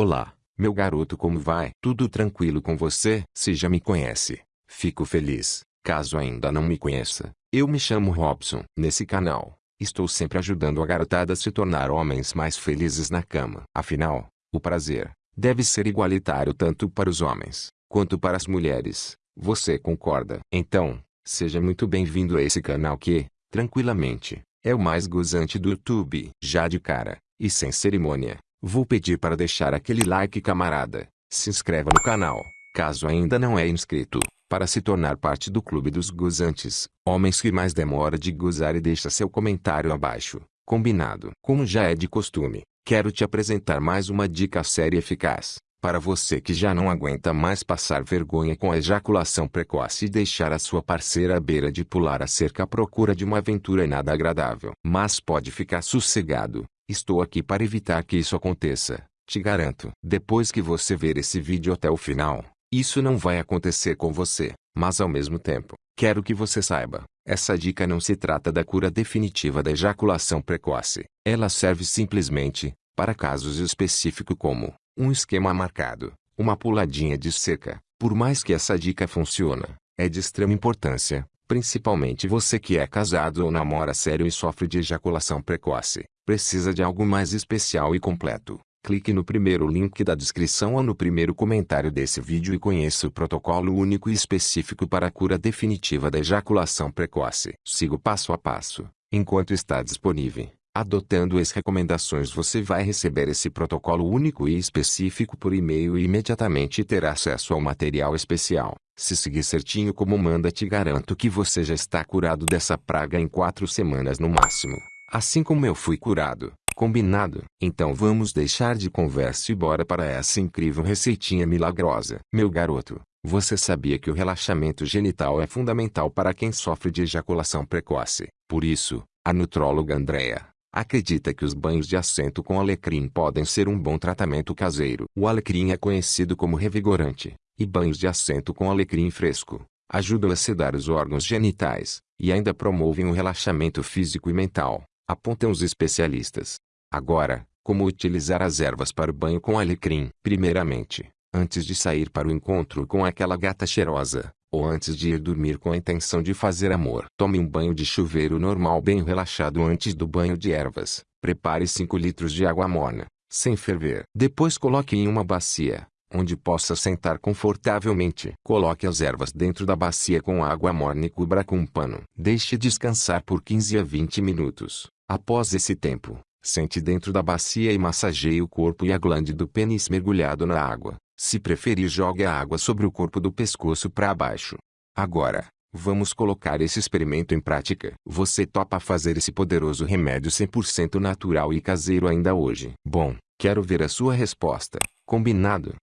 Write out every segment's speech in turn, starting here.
Olá, meu garoto como vai? Tudo tranquilo com você? Se já me conhece, fico feliz. Caso ainda não me conheça, eu me chamo Robson. Nesse canal, estou sempre ajudando a garotada a se tornar homens mais felizes na cama. Afinal, o prazer deve ser igualitário tanto para os homens quanto para as mulheres. Você concorda? Então, seja muito bem-vindo a esse canal que, tranquilamente, é o mais gozante do YouTube. Já de cara, e sem cerimônia, vou pedir para deixar aquele like camarada. Se inscreva no canal, caso ainda não é inscrito para se tornar parte do clube dos gozantes, homens que mais demora de gozar e deixa seu comentário abaixo. Combinado? Como já é de costume, quero te apresentar mais uma dica séria e eficaz. Para você que já não aguenta mais passar vergonha com a ejaculação precoce e deixar a sua parceira à beira de pular a cerca à procura de uma aventura nada agradável. Mas pode ficar sossegado, estou aqui para evitar que isso aconteça, te garanto. Depois que você ver esse vídeo até o final, isso não vai acontecer com você, mas ao mesmo tempo, quero que você saiba, essa dica não se trata da cura definitiva da ejaculação precoce. Ela serve simplesmente, para casos específicos como, um esquema marcado, uma puladinha de cerca. Por mais que essa dica funcione, é de extrema importância, principalmente você que é casado ou namora sério e sofre de ejaculação precoce, precisa de algo mais especial e completo. Clique no primeiro link da descrição ou no primeiro comentário desse vídeo e conheça o protocolo único e específico para a cura definitiva da ejaculação precoce. Siga o passo a passo, enquanto está disponível. Adotando as recomendações você vai receber esse protocolo único e específico por e-mail e imediatamente terá acesso ao material especial. Se seguir certinho como manda te garanto que você já está curado dessa praga em quatro semanas no máximo. Assim como eu fui curado. Combinado? Então vamos deixar de conversa e bora para essa incrível receitinha milagrosa. Meu garoto, você sabia que o relaxamento genital é fundamental para quem sofre de ejaculação precoce? Por isso, a nutróloga Andrea acredita que os banhos de assento com alecrim podem ser um bom tratamento caseiro. O alecrim é conhecido como revigorante, e banhos de assento com alecrim fresco ajudam a sedar os órgãos genitais, e ainda promovem o relaxamento físico e mental, apontam os especialistas. Agora, como utilizar as ervas para o banho com alecrim? Primeiramente, antes de sair para o encontro com aquela gata cheirosa, ou antes de ir dormir com a intenção de fazer amor. Tome um banho de chuveiro normal bem relaxado antes do banho de ervas. Prepare 5 litros de água morna, sem ferver. Depois coloque em uma bacia, onde possa sentar confortavelmente. Coloque as ervas dentro da bacia com água morna e cubra com um pano. Deixe descansar por 15 a 20 minutos. Após esse tempo, sente dentro da bacia e massageie o corpo e a glande do pênis mergulhado na água. Se preferir jogue a água sobre o corpo do pescoço para baixo. Agora, vamos colocar esse experimento em prática. Você topa fazer esse poderoso remédio 100% natural e caseiro ainda hoje? Bom, quero ver a sua resposta. Combinado?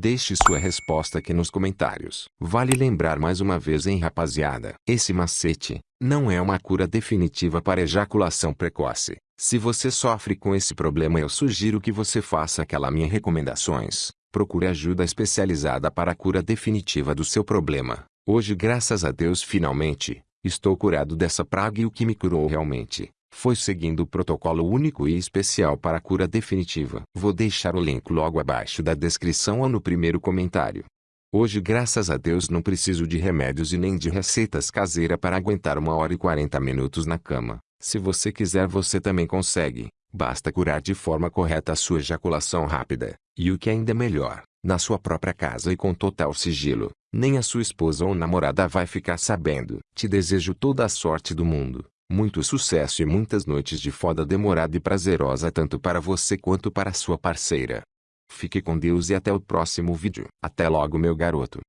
Deixe sua resposta aqui nos comentários. Vale lembrar mais uma vez hein rapaziada, esse macete, não é uma cura definitiva para ejaculação precoce. Se você sofre com esse problema eu sugiro que você faça aquela minha recomendações. Procure ajuda especializada para a cura definitiva do seu problema. Hoje graças a Deus finalmente, estou curado dessa praga e o que me curou realmente, foi seguindo o protocolo único e especial para a cura definitiva. Vou deixar o link logo abaixo da descrição ou no primeiro comentário. Hoje graças a Deus não preciso de remédios e nem de receitas caseiras para aguentar uma hora e 40 minutos na cama. Se você quiser você também consegue. Basta curar de forma correta a sua ejaculação rápida, e o que ainda é melhor, na sua própria casa e com total sigilo. Nem a sua esposa ou namorada vai ficar sabendo. Te desejo toda a sorte do mundo, muito sucesso e muitas noites de foda demorada e prazerosa tanto para você quanto para sua parceira. Fique com Deus e até o próximo vídeo. Até logo meu garoto.